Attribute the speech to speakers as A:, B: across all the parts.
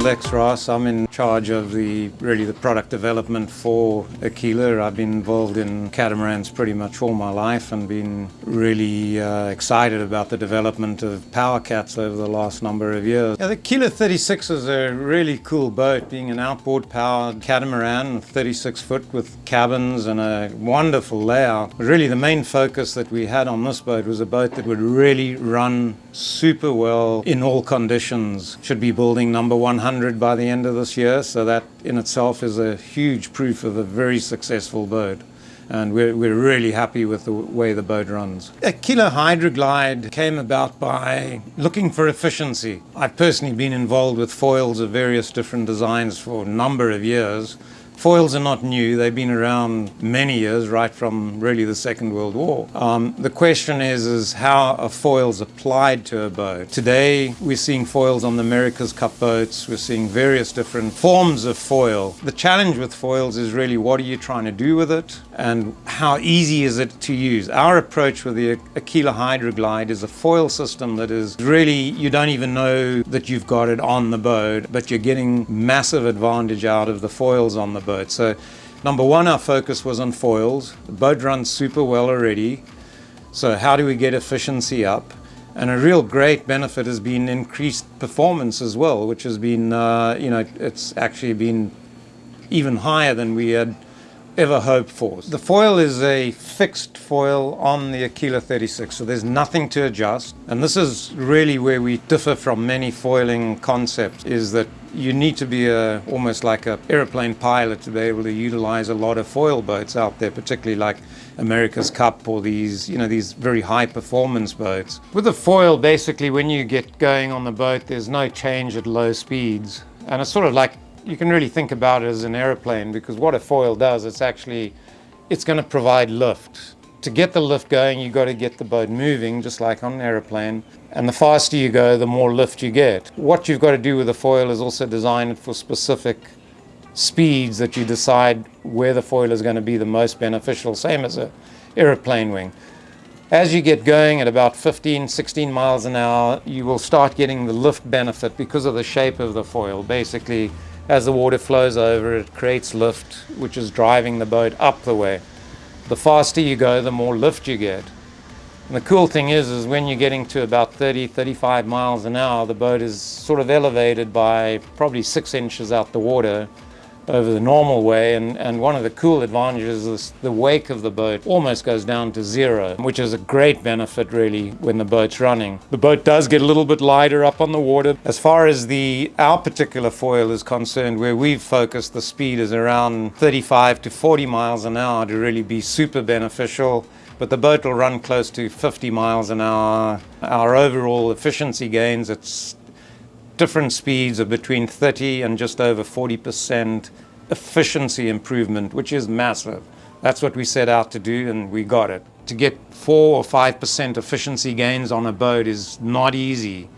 A: Lex Raas. I'm in charge of the really the product development for Aquila. I've been involved in catamarans pretty much all my life and been really uh, excited about the development of power cats over the last number of years. Yeah, the Aquila 36 is a really cool boat, being an outboard powered catamaran, 36 foot with cabins and a wonderful layout. Really the main focus that we had on this boat was a boat that would really run super well in all conditions. Should be building number 100 by the end of this year, so that in itself is a huge proof of a very successful boat. And we're, we're really happy with the way the boat runs. Aquila Hydroglide came about by looking for efficiency. I've personally been involved with foils of various different designs for a number of years. Foils are not new. They've been around many years, right from really the Second World War. Um, the question is, is how are foils applied to a boat? Today, we're seeing foils on the America's Cup boats. We're seeing various different forms of foil. The challenge with foils is really what are you trying to do with it and how easy is it to use? Our approach with the Aquila Hydroglide is a foil system that is really, you don't even know that you've got it on the boat, but you're getting massive advantage out of the foils on the boat So number one, our focus was on foils. The boat runs super well already. So how do we get efficiency up? And a real great benefit has been increased performance as well, which has been, uh, you know, it's actually been even higher than we had ever hoped for. The foil is a fixed foil on the Aquila 36, so there's nothing to adjust. And this is really where we differ from many foiling concepts, is that you need to be a, almost like an aeroplane pilot to be able to utilize a lot of foil boats out there, particularly like America's Cup or these, you know, these very high performance boats. With a foil, basically, when you get going on the boat, there's no change at low speeds. And it's sort of like you can really think about it as an aeroplane because what a foil does, it's actually, it's going to provide lift. To get the lift going, you've got to get the boat moving, just like on an aeroplane. And the faster you go, the more lift you get. What you've got to do with the foil is also design it for specific speeds that you decide where the foil is going to be the most beneficial, same as a aeroplane wing. As you get going at about 15, 16 miles an hour, you will start getting the lift benefit because of the shape of the foil. Basically, as the water flows over, it creates lift, which is driving the boat up the way. The faster you go, the more lift you get. And the cool thing is, is when you're getting to about 30, 35 miles an hour, the boat is sort of elevated by probably six inches out the water over the normal way and, and one of the cool advantages is the wake of the boat almost goes down to zero which is a great benefit really when the boat's running. The boat does get a little bit lighter up on the water. As far as the our particular foil is concerned where we've focused the speed is around 35 to 40 miles an hour to really be super beneficial but the boat will run close to 50 miles an hour. Our overall efficiency gains, it's different speeds of between 30 and just over 40% efficiency improvement, which is massive. That's what we set out to do and we got it. To get 4 or 5% efficiency gains on a boat is not easy.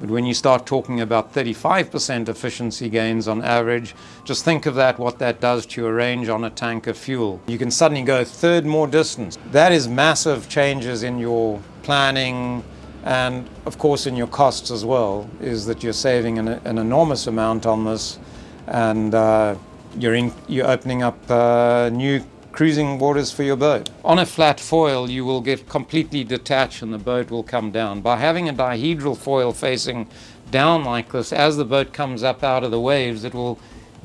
A: But when you start talking about 35% efficiency gains on average, just think of that, what that does to your range on a tank of fuel. You can suddenly go a third more distance. That is massive changes in your planning, and of course in your costs as well is that you're saving an, an enormous amount on this and uh, you're, in, you're opening up uh, new cruising waters for your boat. On a flat foil you will get completely detached and the boat will come down. By having a dihedral foil facing down like this as the boat comes up out of the waves it will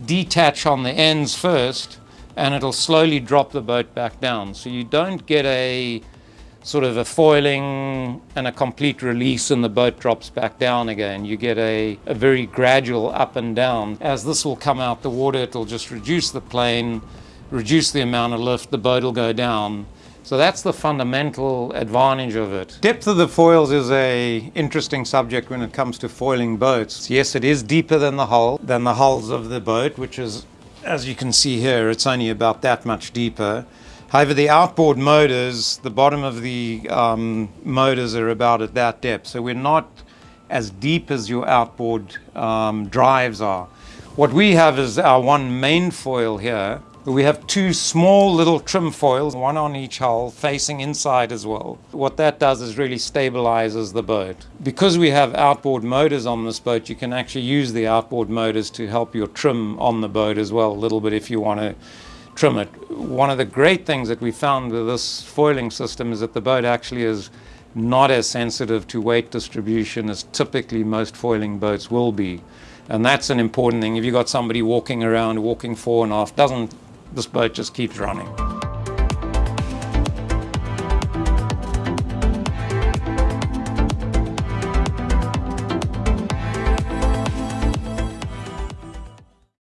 A: detach on the ends first and it'll slowly drop the boat back down. So you don't get a sort of a foiling and a complete release and the boat drops back down again. You get a, a very gradual up and down. As this will come out the water, it'll just reduce the plane, reduce the amount of lift, the boat will go down. So that's the fundamental advantage of it. Depth of the foils is a interesting subject when it comes to foiling boats. Yes, it is deeper than the hull, than the hulls of the boat, which is, as you can see here, it's only about that much deeper. However, the outboard motors, the bottom of the um, motors are about at that depth. So we're not as deep as your outboard um, drives are. What we have is our one main foil here, We have two small little trim foils, one on each hull, facing inside as well. What that does is really stabilizes the boat. Because we have outboard motors on this boat, you can actually use the outboard motors to help your trim on the boat as well, a little bit if you want to trim it. One of the great things that we found with this foiling system is that the boat actually is not as sensitive to weight distribution as typically most foiling boats will be. And that's an important thing. If you've got somebody walking around, walking four and a half, doesn't this boat just keeps running.